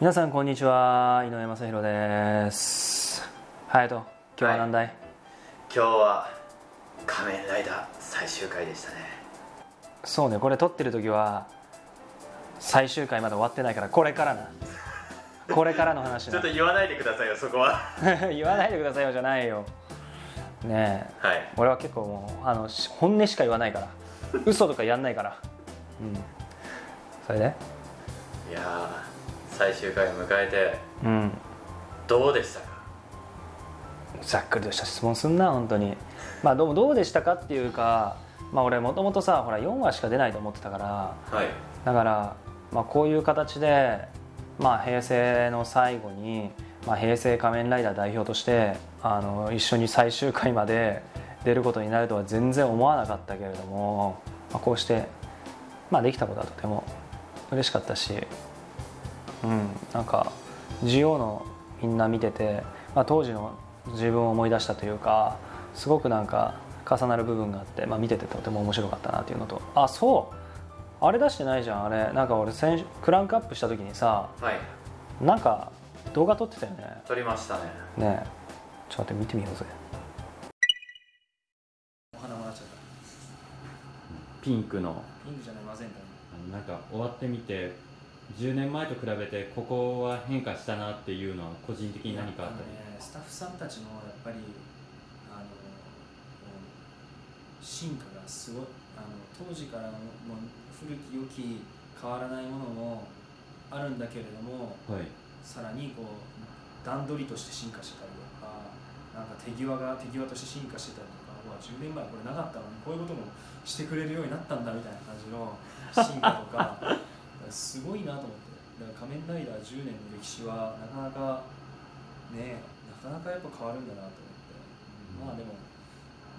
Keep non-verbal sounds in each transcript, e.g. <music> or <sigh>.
皆さんこんにちは井上雅宏です。はいと今日は何題、今日は仮面ライダー最終回でしたね。そうねこれ撮ってる時は最終回まで終わってないからこれからな。これからの話ちょっなと言わないでくださいよそこは。<laughs> 言わないでくださいよじゃないよ。ねえ。はい。俺は結構もうあのし本音しか言わないから。嘘とかやんないから。うん。それで？いやー最終回を迎えてうん。どうでしたか？ざっくりとした質問すんな本当に。まあどうどうでしたかっていうかまあ俺もともとさほら4話しか出ないと思ってたからはい。だから、まあ、こういう形で、まあ、平成の最後に、まあ、平成仮面ライダー代表としてあの一緒に最終回まで出ることになるとは全然思わなかったけれども、まあ、こうして、まあ、できたことはとても嬉しかったし、うん、なんか GO のみんな見てて、まあ、当時の自分を思い出したというかすごくなんか重なる部分があって、まあ、見ててとても面白かったなっていうのとあそうあれ出してないじゃんあれ。なんか俺先週クランクアップした時にさはい。なんか動画撮ってたよね。撮りましたね。ねえ。ちょっと待って見てみようぜ。お花もらっちゃった。ピンクの。ピンクじゃないませんかあのなんか終わってみて10年前と比べてここは変化したなっていうのは個人的に何かあったり、ね、スタッフさんたちのやっぱりあの進化がすごいあの当時からのもう古き良き変わらないものもあるんだけれどもはい。さらにこう段取りとして進化してたりとかなんか手際が手際として進化してたりとかうわ10年前これなかったのにこういうこともしてくれるようになったんだみたいな感じの <laughs> 進化とかすごいなと思って。だから仮面ライダー10年の歴史はなかなかねなかなかやっぱ変わるんだなと思って、まあでも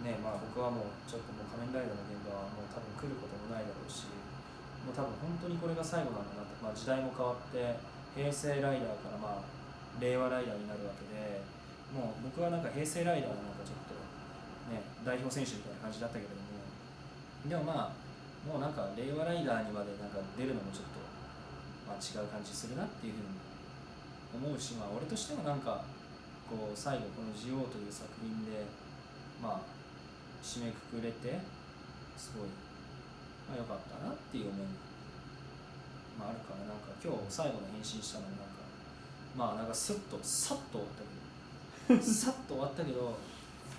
ねまあ僕はもうちょっともう仮面ライダーの現場はもう多分来ることもないだろうしもう多分本当にこれが最後なんだなって、まあ、時代も変わって平成ライダーからまあ令和ライダーになるわけでもう僕はなんか平成ライダーのなんかちょっとね代表選手みたいな感じだったけれどもでもまあもうなんか令和ライダーにまでなんか出るのもちょっと、まあ、違う感じするなっていうふうに思うし、まあ、俺としてもなんかこう最後この「ジオウ」という作品でまあ締めくくれてすごい、まあ、良かったなっていう思いも、まあ、あるからなんか今日最後の返信したのもなんかまあなんかスッとさっと終わったけど <laughs> さっと終わったけど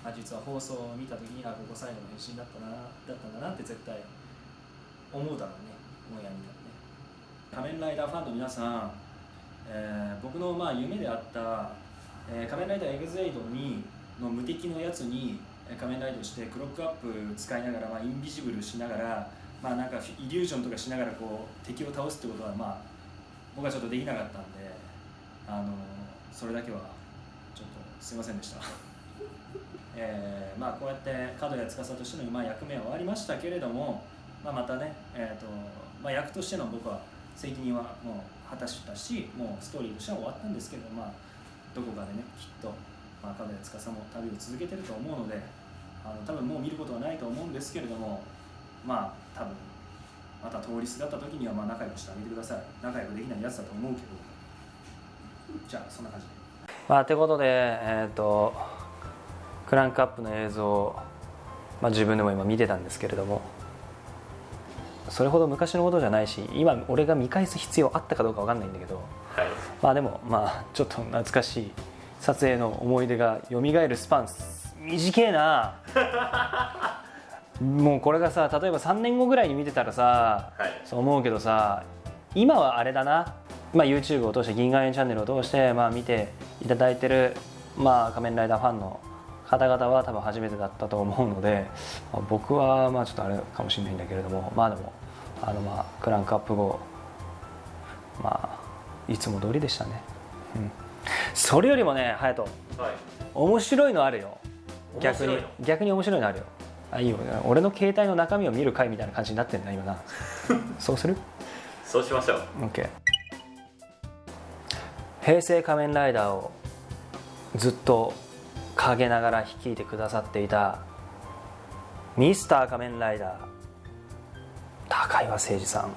あ実は放送を見た時にあここ最後の返信だったなだったんだなって絶対思うだろうね。オンエア見たらね。仮面ライダーファンの皆さん、えー僕のまあ夢であった、えー仮面ライダーエグゼイドにの無敵のやつにえー仮面ライダーしてクロックアップ使いながら、まあ、インビジブルしながらまあなんかイリュージョンとかしながらこう敵を倒すってことはまあ僕はちょっとできなかったんであのそれだけはちょっとすいませんでした。<laughs> えーまあこうやって角谷司としてのまあ役目は終わりましたけれども、まあ、またね、えーとまあ、役としての僕は責任はもう果たしたしもうストーリーとしては終わったんですけど、まあ、どこかでねきっと、まあ、角谷司も旅を続けてると思うのであの多分もう見ることはないと思うんですけれどもまあ多分また通りすがった時にはまあ仲良くしてあげてください仲良くできないやつだと思うけどじゃあそんな感じで。まあてことでえっ、とクランクアップの映像を、まあ、自分でも今見てたんですけれどもそれほど昔のことじゃないし今俺が見返す必要あったかどうかわかんないんだけどはいまあでもまあちょっと懐かしい撮影の思い出が蘇るスパン短えな。<laughs> もうこれがさ例えば3年後ぐらいに見てたらさはい。そう思うけどさ今はあれだな、まあ、YouTube を通して銀河園チャンネルを通して、まあ、見ていただいてる、まあ、仮面ライダーファンの方々は多分初めてだったと思うので、まあ僕はまあちょっとあれかもしれないんだけれどもまあでもあのまあクランクアップ後まあいつも通りでしたね、うん、それよりもね隼人。はい。面白いのあるよ逆に面白い。の逆に面白いのあるよ。あいいよ。俺の携帯の中身を見る回みたいな感じになってんな今な。<laughs> そうする？そうしましょう。OK 平成仮面ライダーをずっと陰ながら率いてくださっていたミスター仮面ライダー高岩誠二さん。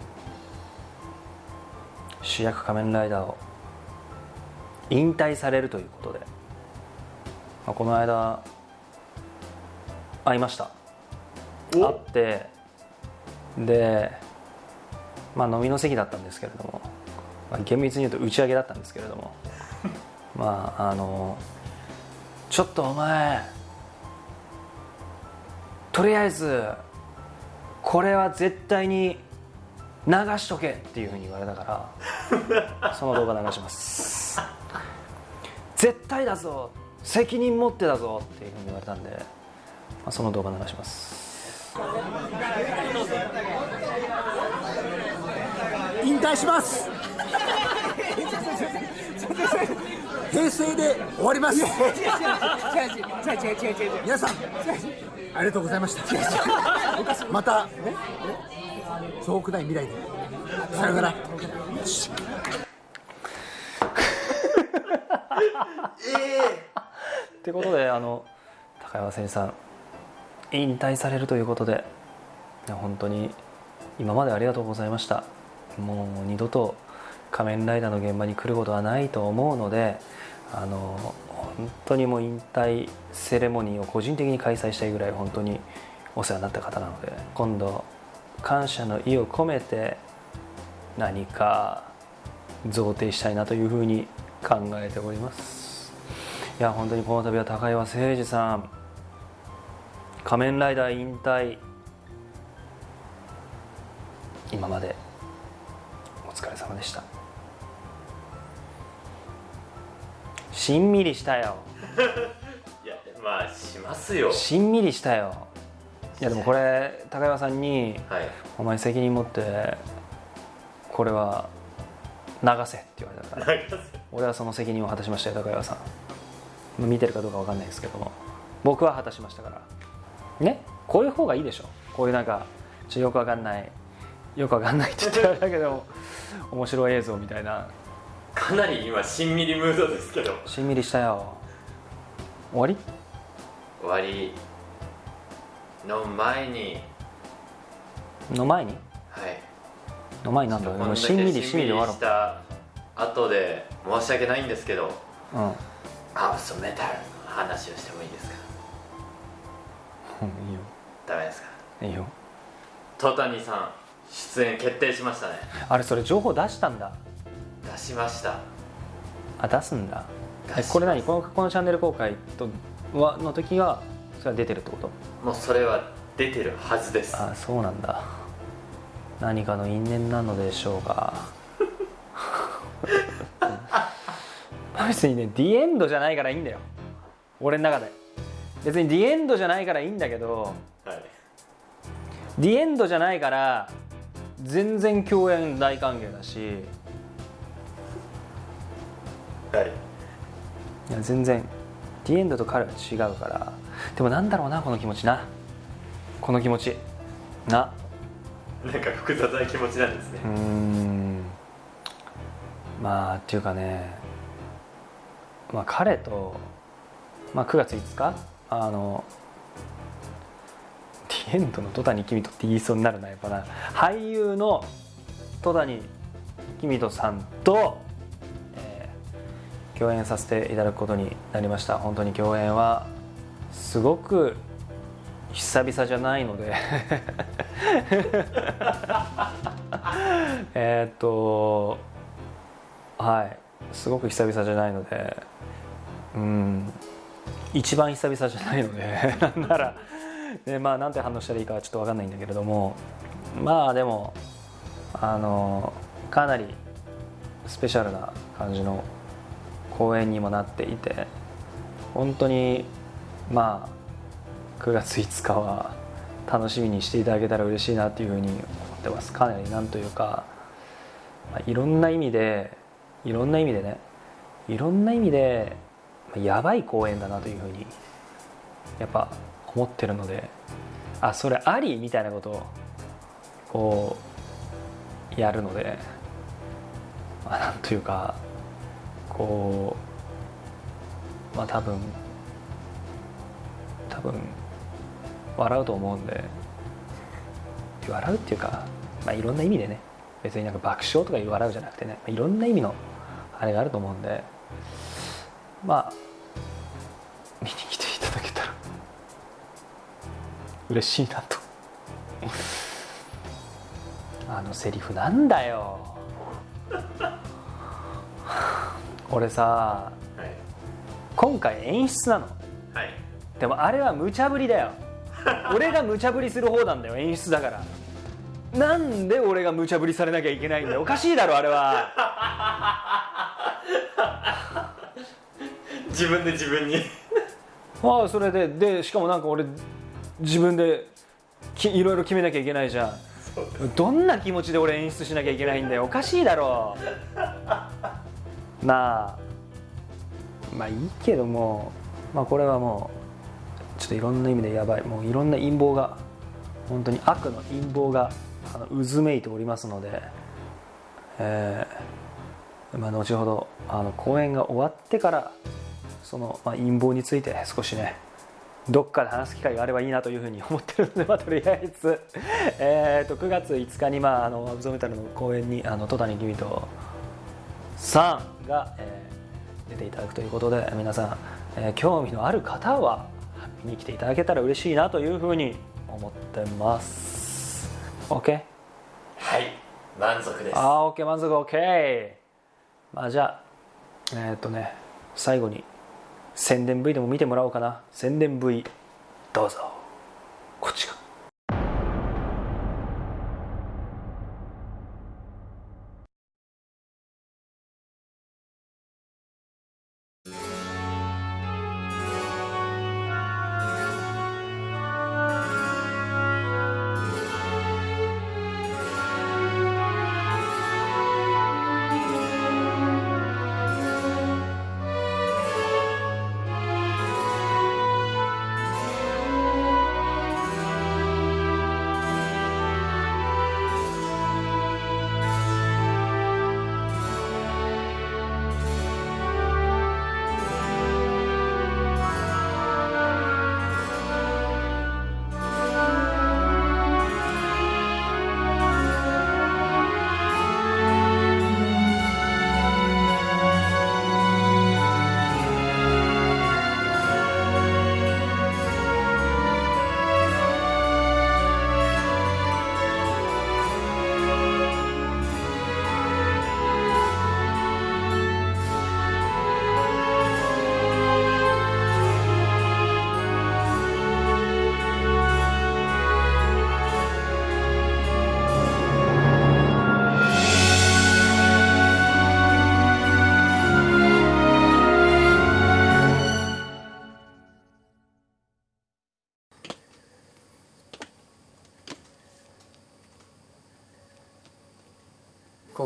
主役仮面ライダーを引退されるということで、まあ、この間会いました。会って。でまあ飲みの席だったんですけれども、まあ、厳密に言うと打ち上げだったんですけれども。<laughs> まああのちょっとお前とりあえずこれは絶対に流しとけっていうふうに言われたから <laughs> その動画流します。絶対だぞ。責任持ってだぞっていうふうに言われたんで、まあ、その動画流します。引退します。平成で終わります。皆さんありがとうございました。また遠くない未来で。さよなら。<laughs> ってことであの高山先生さん引退されるということで本当に今までありがとうございました。もう二度と仮面ライダーの現場に来ることはないと思うのであの本当にもう引退セレモニーを個人的に開催したいぐらい本当にお世話になった方なので今度感謝の意を込めて何か贈呈したいなというふうに考えております。いや本当にこの度は高岩誠二さん仮面ライダー引退。今までお疲れ様でした。しんみりしたよ。<laughs> いやまあしますよ。しんみりしたよ。いやでもこれ高岩さんにはい「お前責任持ってこれは流せ」って言われたから。俺はその責任を果たしましたよ高岩さん。まあ見てるかどうかわかんないですけども。僕は果たしましたからねこういう方がいいでしょ。こういうなんかちょよくわかんないよくわかんないって言って <laughs> あれだけど面白い映像みたいな。かなり今しんみりムードですけど。しんみりしたよ。終わり？終わり。の前に。の前に？はい。の前になんだこんだけもうしんみりしんみり終わろうした後で申し訳ないんですけど。うん。ハウスメタルの話をしてもいいですか？うんいいよ。ダメですか？いいよ。戸谷さん出演決定しましたね。あれそれ情報出したんだ。出しました。あ出すんだ。これ何？このこのチャンネル公開とはの時がそれは出てるってこと？もうそれは出てるはずです。あそうなんだ。何かの因縁なのでしょうか。<laughs> 別にねディエンドじゃないからいいんだよ。俺の中で別にディエンドじゃないからいいんだけどはいディエンドじゃないから全然共演大歓迎だし。はい。いや全然ディエンドと彼は違うから。でもなんだろうなこの気持ちな。この気持ち。な。なんか複雑な気持ちなんですね。うーん。まあっていうかね。まあ彼と、まあ、9月5日あのディエンドの戸谷公人って言いそうになるなやっぱな。俳優の戸谷公人さんと、えー共演させていただくことになりました。本当に共演はすごく久々じゃないので。<laughs> えっとはい。すごく久々じゃないので。うん。一番久々じゃないので <laughs> なんなら、ね、まあなんて反応したらいいかはちょっと分かんないんだけれどもまあでもあのかなりスペシャルな感じの公演にもなっていて本当にまあ9月5日は楽しみにしていただけたら嬉しいなっていうふうに思ってます。かなりなんというか、まあ、いろんな意味でいろんな意味でねいろんな意味でやばい公演だなというふうにやっぱ思ってるのであそれありみたいなことをこうやるので、まあ、なんというかこうまあ多分多分笑うと思うんで笑うっていうか、まあ、いろんな意味でね別になんか爆笑とかいう笑うじゃなくてね、いろんな意味のあれがあると思うんでまあ見に来ていただけたら嬉しいなと。あのセリフなんだよ。俺さはい。今回演出なの。はい。でもあれは無茶ぶりだよ。俺が無茶ぶりする方なんだよ演出だから。なんで俺が無茶ぶりされなきゃいけないんだよ。おかしいだろあれは自分で自分に。<laughs> ああそれで。でしかもなんか俺自分できいろいろ決めなきゃいけないじゃん。どんな気持ちで俺演出しなきゃいけないんだよ。おかしいだろ。<laughs> なあ。まあいいけども。まあこれはもうちょっといろんな意味でやばい。もういろんな陰謀が本当に悪の陰謀があの渦めいておりますので、えーまあ、後ほどあの公演が終わってからその、まあ、陰謀について少しねどっかで話す機会があればいいなというふうに思ってるので、<laughs> まあ、とりあえず、えー、と9月5日に、まあ、あのアブゾメタルの公演にあの戸谷君とさんが、えー出ていただくということで皆さん、えー興味のある方は見に来ていただけたら嬉しいなというふうに思ってます。OK? はい。満足です。あー OK 満足 OK まあじゃあえーっとね最後に宣伝 V でも見てもらおうかな。宣伝 V どうぞ。こっちか。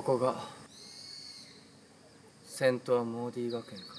こが。セントアモーディ学園か。